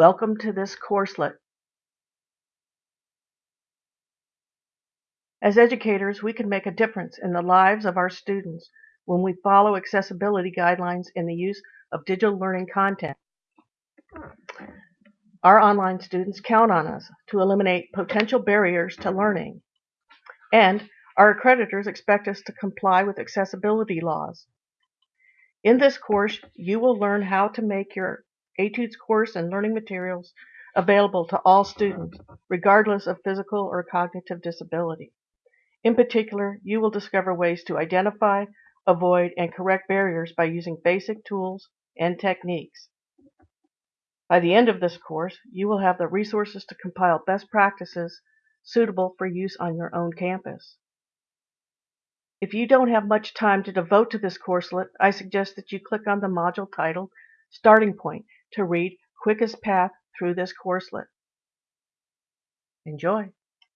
Welcome to this courselet. As educators, we can make a difference in the lives of our students when we follow accessibility guidelines in the use of digital learning content. Our online students count on us to eliminate potential barriers to learning. And our accreditors expect us to comply with accessibility laws. In this course, you will learn how to make your Etudes course and learning materials available to all students, regardless of physical or cognitive disability. In particular, you will discover ways to identify, avoid, and correct barriers by using basic tools and techniques. By the end of this course, you will have the resources to compile best practices suitable for use on your own campus. If you don't have much time to devote to this courselet, I suggest that you click on the module titled Starting Point to read Quickest Path Through this Courselet. Enjoy!